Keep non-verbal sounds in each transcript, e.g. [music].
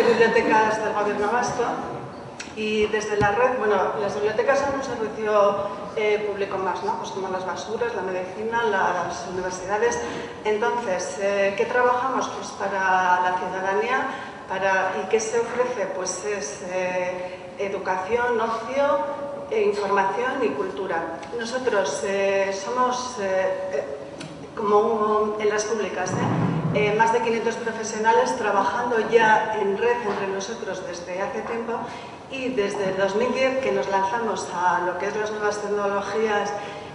de bibliotecas del Gobierno Vasco y desde la red, bueno, las bibliotecas son un servicio eh, público más, ¿no? Pues como las basuras, la medicina, las universidades. Entonces, eh, ¿qué trabajamos? Pues para la ciudadanía para, y qué se ofrece? Pues es eh, educación, ocio, e información y cultura. Nosotros somos como en las públicas, más de 500 profesionales trabajando ya en red entre nosotros desde hace tiempo y desde el 2010 que nos lanzamos a lo que es las nuevas tecnologías,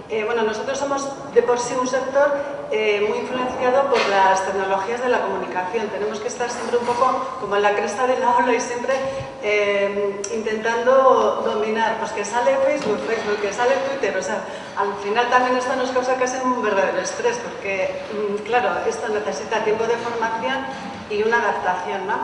eh, bueno, nosotros somos de por sí un sector eh, muy influenciado por las tecnologías de la comunicación. Tenemos que estar siempre un poco como en la cresta de la ola y siempre eh, intentando dominar, pues que sale Facebook, Facebook, que sale Twitter, o sea, al final también esto nos causa casi un verdadero estrés, porque, mm, claro, esto necesita tiempo de formación y una adaptación, ¿no?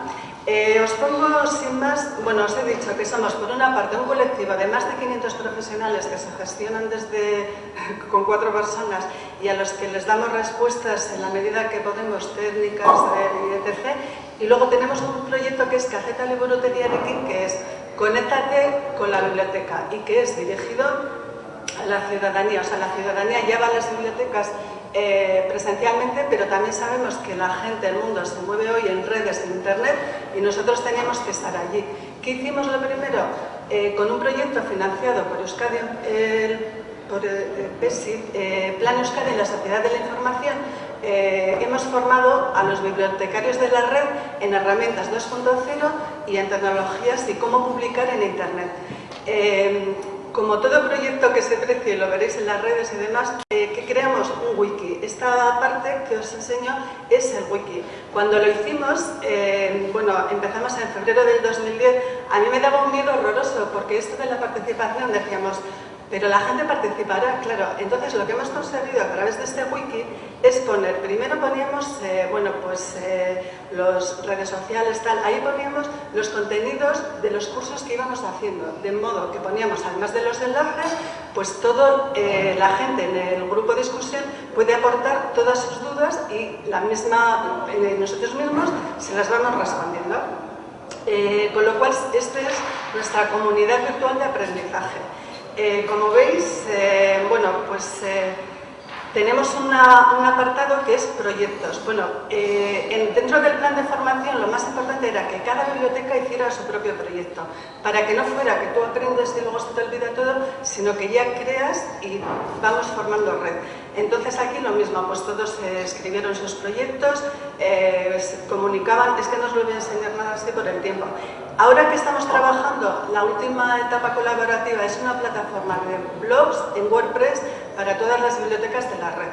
Eh, os pongo sin más, bueno, os he dicho que somos por una parte un colectivo de más de 500 profesionales que se gestionan desde [laughs] con cuatro personas y a los que les damos respuestas en la medida que podemos técnicas eh, etc. Y luego tenemos un proyecto que es Caceta Liburutería que es Conéctate con la biblioteca y que es dirigido la ciudadanía. O sea, la ciudadanía lleva las bibliotecas eh, presencialmente, pero también sabemos que la gente, el mundo se mueve hoy en redes, en internet, y nosotros teníamos que estar allí. ¿Qué hicimos lo primero? Eh, con un proyecto financiado por Euskadi, por PESI, eh, Plan Euskadi en la Sociedad de la Información, hemos formado a los bibliotecarios de la red en herramientas 2.0 y en tecnologías y cómo publicar en Internet. Como todo proyecto que se precie, lo veréis en las redes y demás, eh, que creamos un wiki. Esta parte que os enseño es el wiki. Cuando lo hicimos, eh, bueno, empezamos en febrero del 2010, a mí me daba un miedo horroroso, porque esto de la participación decíamos, pero la gente participará, claro. Entonces lo que hemos conseguido a través de este wiki es poner, primero poníamos, eh, bueno, pues eh, los redes sociales, tal, ahí poníamos los contenidos de los cursos que íbamos haciendo, de modo que poníamos, además de los enlaces, pues todo, eh, la gente en el grupo de discusión puede aportar todas sus dudas y la misma, nosotros mismos se las vamos respondiendo. con lo cual, esta es nuestra comunidad virtual de aprendizaje. Eh, como veis, eh, bueno, pues eh, tenemos un apartado que es proyectos. Bueno, dentro del plan de formación lo más importante era que cada biblioteca hiciera su propio proyecto, para que no fuera que tú aprendes y luego se te olvida todo, sino que ya creas y vamos formando red. Entonces aquí lo mismo, pues todos escribieron sus proyectos, se comunicaban, es que no os lo voy a enseñar nada así por el tiempo. Ahora que estamos trabajando, la última etapa colaborativa es una plataforma de blogs en WordPress para todas las bibliotecas de la red.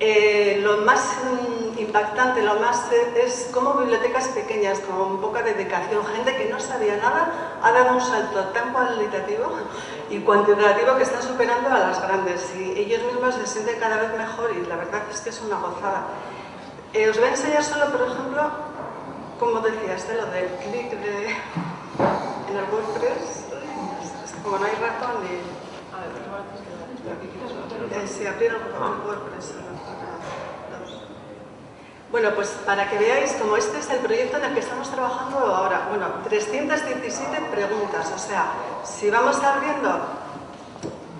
Eh, lo más mm, impactante, lo más eh, es como bibliotecas pequeñas, con poca dedicación, gente que no sabía nada, ha dado un salto tan cualitativo y cuantitativo que están superando a las grandes y ellos mismos se sienten cada vez mejor y la verdad es que es una gozada. Eh, os voy a enseñar solo, por ejemplo, como decías, de lo del clic de, en el WordPress, como no hay ratón ni... Bueno, pues para que veáis, como este es el proyecto en el que estamos trabajando ahora, bueno, 317 preguntas, o sea, si vamos abriendo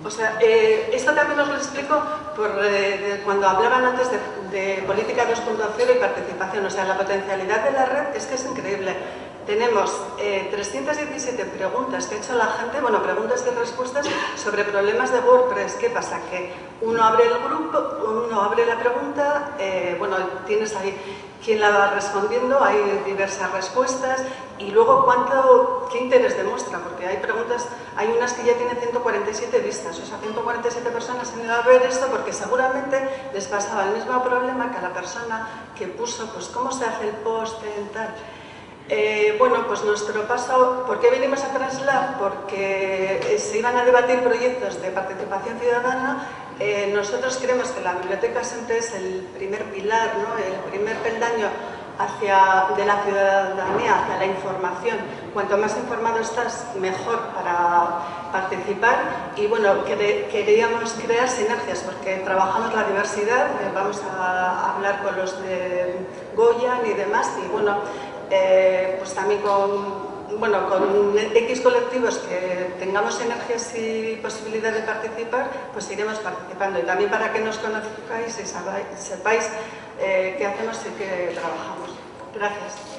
o sea, eh, esto también os lo explico por, eh, cuando hablaban antes de, política 2.0 y participación. O sea, la potencialidad de la red es que es increíble. Tenemos 317 eh, preguntas que ha hecho la gente, bueno, preguntas y respuestas sobre problemas de WordPress. ¿Qué pasa? Que uno abre el grupo, uno abre la pregunta, bueno, tienes ahí quién la va respondiendo, hay diversas respuestas y luego cuánto, qué interés demuestra, porque hay preguntas, hay unas que ya tienen 147 vistas, o sea, 147 personas han ido a ver esto porque seguramente les pasaba el mismo problema que a la persona que puso, pues cómo se hace el post en tal. Eh, bueno, pues nuestro paso, ¿por qué vinimos a Translab? Porque eh, se iban a debatir proyectos de participación ciudadana eh, nosotros creemos que la biblioteca siempre es el primer pilar, ¿no? el primer peldaño hacia, de la ciudadanía hacia la información. Cuanto más informado estás, mejor para participar. Y bueno, queríamos crear sinergias porque trabajamos la diversidad, vamos a hablar con los de Goya y demás, y bueno, eh, pues también con bueno, con X colectivos que tengamos energías y posibilidad de participar, pues iremos participando. Y también para que nos conozcáis y sepáis eh, qué hacemos y qué trabajamos. Gracias.